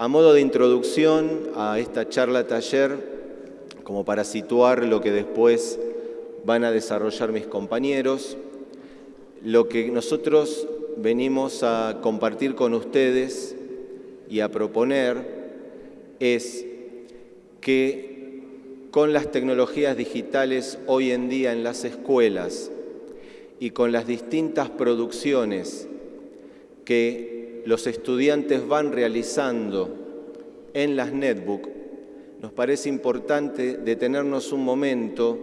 A modo de introducción a esta charla taller, como para situar lo que después van a desarrollar mis compañeros, lo que nosotros venimos a compartir con ustedes y a proponer es que con las tecnologías digitales hoy en día en las escuelas y con las distintas producciones que los estudiantes van realizando en las netbook, nos parece importante detenernos un momento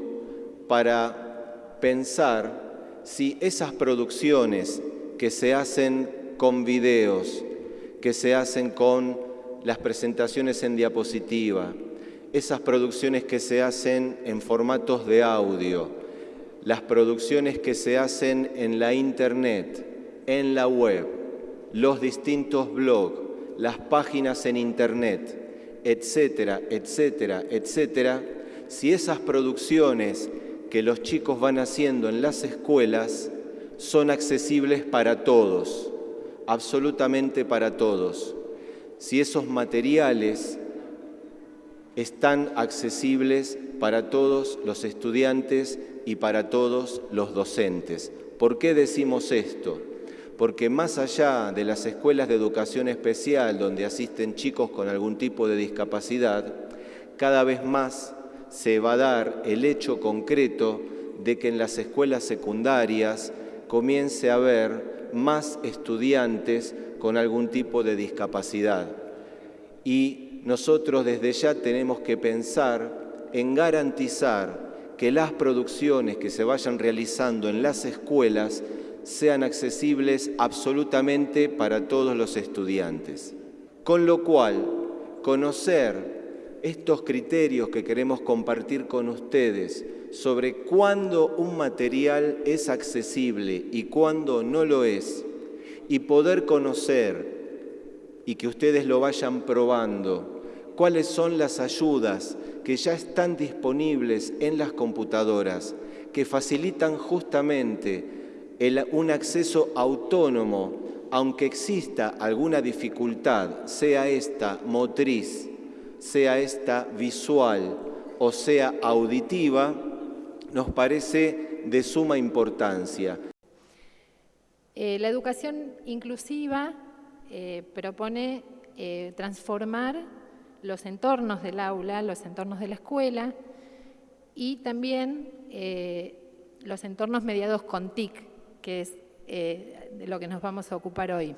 para pensar si esas producciones que se hacen con videos, que se hacen con las presentaciones en diapositiva, esas producciones que se hacen en formatos de audio, las producciones que se hacen en la internet, en la web, los distintos blogs, las páginas en internet, etcétera, etcétera, etcétera, si esas producciones que los chicos van haciendo en las escuelas son accesibles para todos, absolutamente para todos. Si esos materiales están accesibles para todos los estudiantes y para todos los docentes. ¿Por qué decimos esto? Porque más allá de las escuelas de educación especial donde asisten chicos con algún tipo de discapacidad, cada vez más se va a dar el hecho concreto de que en las escuelas secundarias comience a haber más estudiantes con algún tipo de discapacidad. Y nosotros desde ya tenemos que pensar en garantizar que las producciones que se vayan realizando en las escuelas sean accesibles absolutamente para todos los estudiantes. Con lo cual, conocer estos criterios que queremos compartir con ustedes sobre cuándo un material es accesible y cuándo no lo es, y poder conocer y que ustedes lo vayan probando, cuáles son las ayudas que ya están disponibles en las computadoras, que facilitan justamente un acceso autónomo, aunque exista alguna dificultad, sea esta motriz, sea esta visual o sea auditiva, nos parece de suma importancia. Eh, la educación inclusiva eh, propone eh, transformar los entornos del aula, los entornos de la escuela y también los entornos mediados con TIC, que es de lo que nos vamos a ocupar hoy.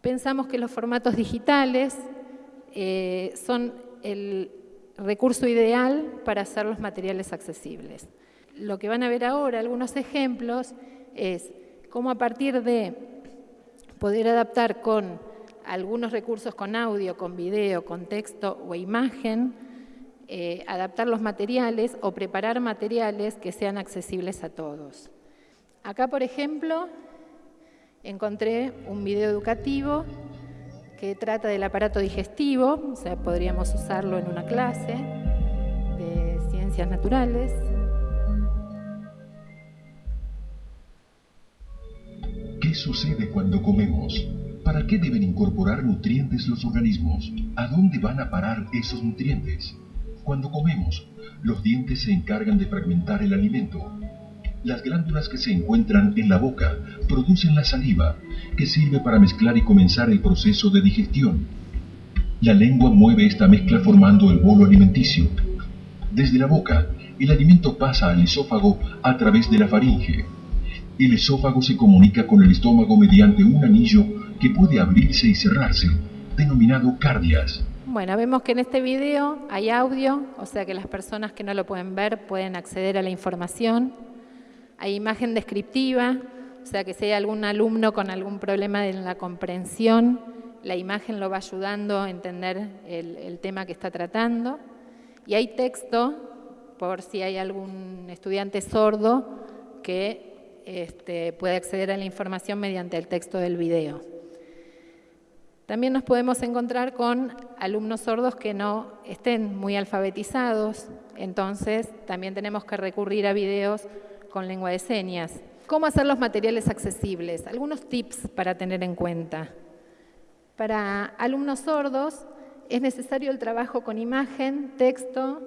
Pensamos que los formatos digitales son el recurso ideal para hacer los materiales accesibles. Lo que van a ver ahora, algunos ejemplos, es cómo a partir de poder adaptar con algunos recursos con audio, con video, con texto o imagen, eh, adaptar los materiales o preparar materiales que sean accesibles a todos. Acá, por ejemplo, encontré un video educativo que trata del aparato digestivo, o sea, podríamos usarlo en una clase de ciencias naturales. ¿Qué sucede cuando comemos? ¿Para qué deben incorporar nutrientes los organismos? ¿A dónde van a parar esos nutrientes? Cuando comemos, los dientes se encargan de fragmentar el alimento las glándulas que se encuentran en la boca producen la saliva, que sirve para mezclar y comenzar el proceso de digestión. La lengua mueve esta mezcla formando el bolo alimenticio. Desde la boca, el alimento pasa al esófago a través de la faringe. El esófago se comunica con el estómago mediante un anillo que puede abrirse y cerrarse, denominado cardias. Bueno, vemos que en este video hay audio, o sea que las personas que no lo pueden ver pueden acceder a la información. Hay imagen descriptiva, o sea que si hay algún alumno con algún problema en la comprensión, la imagen lo va ayudando a entender el, tema que está tratando. Y hay texto, por si hay algún estudiante sordo que este, puede acceder a la información mediante el texto del video. También nos podemos encontrar con alumnos sordos que no estén muy alfabetizados, entonces también tenemos que recurrir a videos con lengua de señas. ¿Cómo hacer los materiales accesibles? Algunos tips para tener en cuenta. Para alumnos sordos es necesario el trabajo con imagen, texto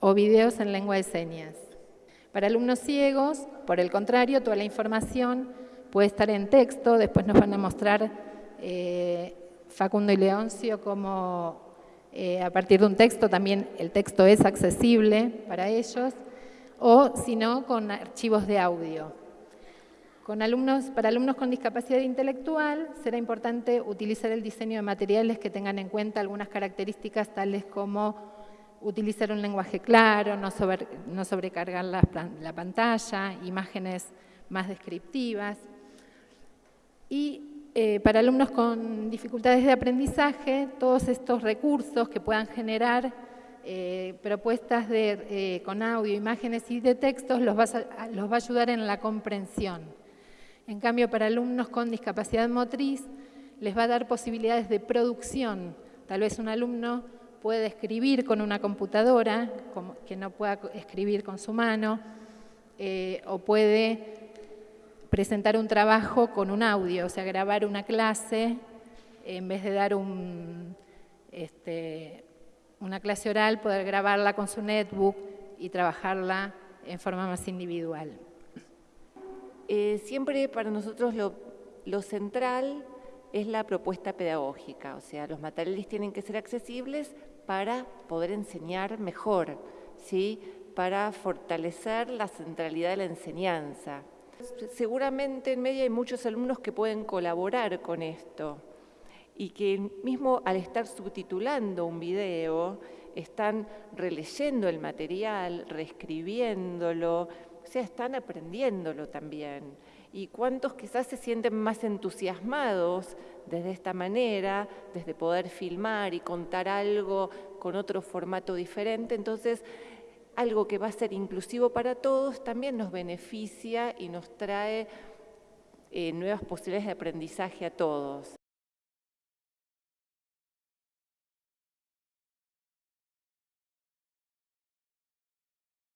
o videos en lengua de señas. Para alumnos ciegos, por el contrario, toda la información puede estar en texto, después nos van a mostrar eh, Facundo y Leoncio cómo eh, a partir de un texto también el texto es accesible para ellos, o si no, con archivos de audio. Con alumnos, para alumnos con discapacidad intelectual será importante utilizar el diseño de materiales que tengan en cuenta algunas características tales como utilizar un lenguaje claro, no, sobrecargar la, pantalla, imágenes más descriptivas. Y eh, para alumnos con dificultades de aprendizaje, todos estos recursos que puedan generar eh, propuestas eh, con audio, imágenes y de textos los va a ayudar en la comprensión. En cambio, para alumnos con discapacidad motriz, les va a dar posibilidades de producción. Tal vez un alumno puede escribir con una computadora, que no pueda escribir con su mano, o puede presentar un trabajo con un audio, o sea, grabar una clase, en vez de dar este, una clase oral, poder grabarla con su netbook y trabajarla en forma más individual. Eh, siempre para nosotros lo, central es la propuesta pedagógica, o sea, los materiales tienen que ser accesibles para poder enseñar mejor, ¿sí? para fortalecer la centralidad de la enseñanza. Seguramente en media hay muchos alumnos que pueden colaborar con esto y que mismo al estar subtitulando un video, están releyendo el material, reescribiéndolo, o sea, están aprendiéndolo también. Y cuántos quizás se sienten más entusiasmados desde esta manera, desde poder filmar y contar algo con otro formato diferente. Entonces, algo que va a ser inclusivo para todos también nos beneficia y nos trae eh, nuevas posibilidades de aprendizaje a todos.